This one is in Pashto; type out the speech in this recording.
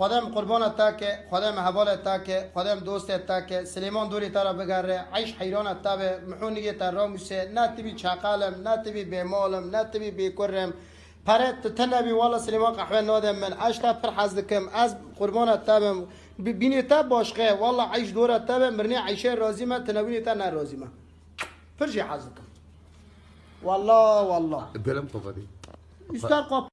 خدایم قربان تا که خدایم حوال تا که خدایم دوست تا که سلیمان دوری تا بگره عیش حیران تا به محونی تا راموسه نه تبی چاقالم نه تبی بیمالم نه تبی بیکرم پره تنبی والا سلیمان قحوه نادم من عیش تا پر حزدکم از قربان تا بم بینی تا باشقه والا عیش دوره تا به مرنی عیشه رازی ما تنبینی تا نه رازی ما پرشی حزدکم والله والله بلم قفدی استر قف